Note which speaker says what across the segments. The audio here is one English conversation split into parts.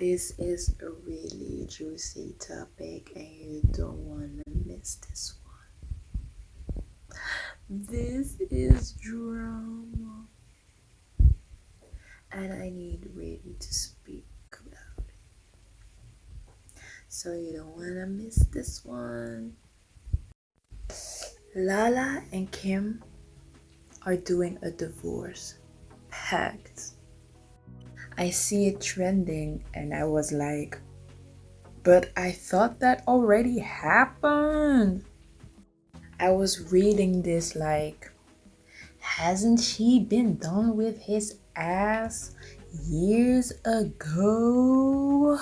Speaker 1: This is a really juicy topic and you don't want to miss this one. This is drama. And I need really to speak about it. So you don't want to miss this one. Lala and Kim are doing a divorce pact. I see it trending and I was like, but I thought that already happened. I was reading this like, hasn't he been done with his ass years ago?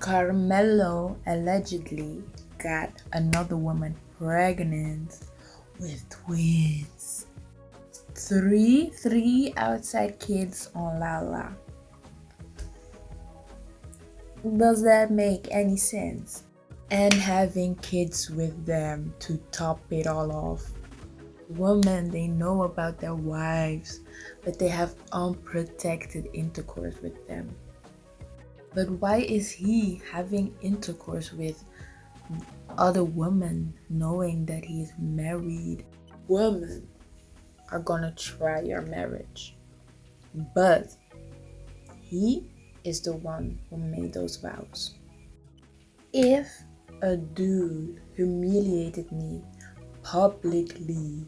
Speaker 1: Carmelo allegedly got another woman pregnant with twins. Three, three outside kids on Lala. Does that make any sense? And having kids with them to top it all off. Women, they know about their wives, but they have unprotected intercourse with them. But why is he having intercourse with other women knowing that he is married? Women are gonna try your marriage, but he is the one who made those vows. If a dude humiliated me publicly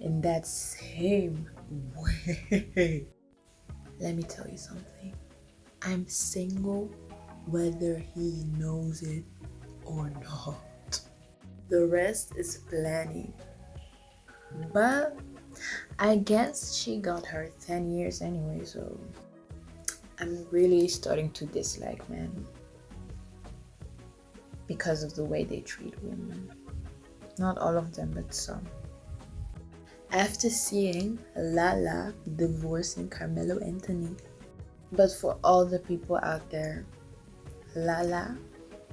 Speaker 1: in that same way, let me tell you something. I'm single whether he knows it or not. The rest is planning. But I guess she got her 10 years anyway, so I'm really starting to dislike men because of the way they treat women. Not all of them, but some. After seeing Lala divorcing Carmelo Anthony, but for all the people out there, Lala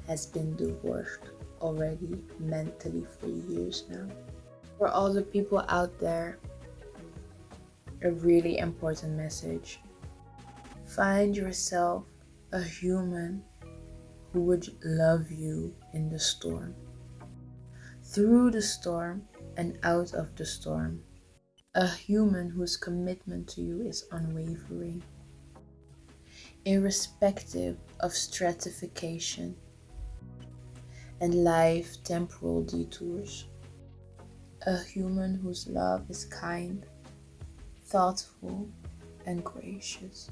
Speaker 1: has been divorced already mentally for years now. For all the people out there, a really important message. Find yourself a human who would love you in the storm. Through the storm and out of the storm. A human whose commitment to you is unwavering irrespective of stratification and life temporal detours. A human whose love is kind, thoughtful, and gracious.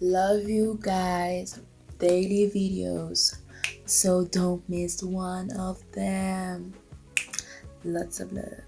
Speaker 1: Love you guys. Daily videos, so don't miss one of them. Lots of love.